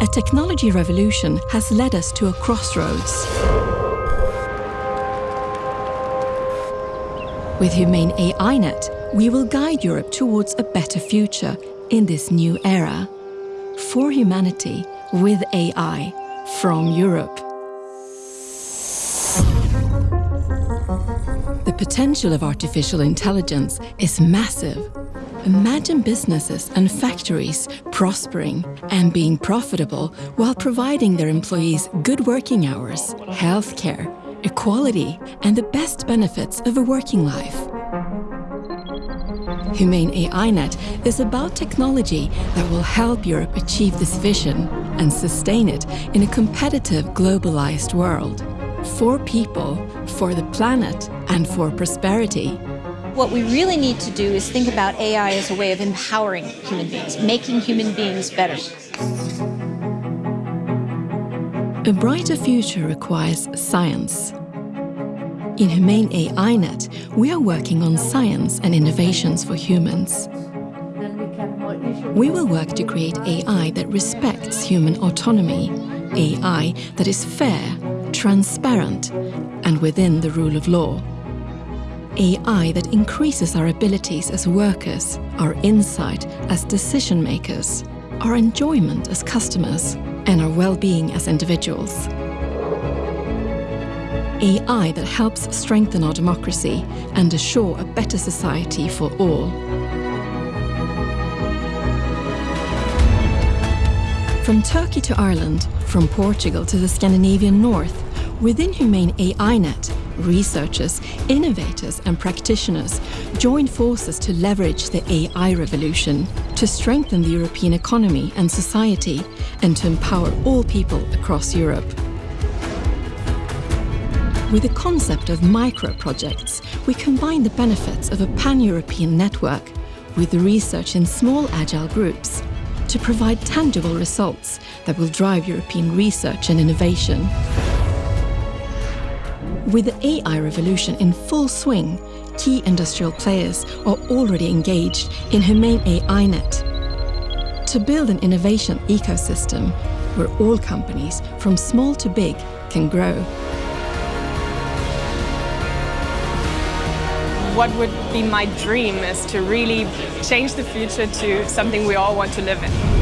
A technology revolution has led us to a crossroads. With Humane AI Net, we will guide Europe towards a better future in this new era. For humanity, with AI, from Europe. The potential of artificial intelligence is massive. Imagine businesses and factories prospering and being profitable while providing their employees good working hours, healthcare, equality, and the best benefits of a working life. Humane AI Net is about technology that will help Europe achieve this vision and sustain it in a competitive, globalized world. For people, for the planet, and for prosperity. What we really need to do is think about AI as a way of empowering human beings, making human beings better. A brighter future requires science. In Humane AI Net, we are working on science and innovations for humans. We will work to create AI that respects human autonomy, AI that is fair, transparent, and within the rule of law. AI that increases our abilities as workers, our insight as decision makers, our enjoyment as customers, and our well-being as individuals. AI that helps strengthen our democracy and assure a better society for all. From Turkey to Ireland, from Portugal to the Scandinavian North, within Humane AI Net, researchers, innovators and practitioners join forces to leverage the AI revolution, to strengthen the European economy and society, and to empower all people across Europe. With the concept of micro-projects, we combine the benefits of a pan-European network with research in small agile groups to provide tangible results that will drive European research and innovation. With the AI revolution in full swing, key industrial players are already engaged in Humane AI Net to build an innovation ecosystem where all companies, from small to big, can grow. What would be my dream is to really change the future to something we all want to live in.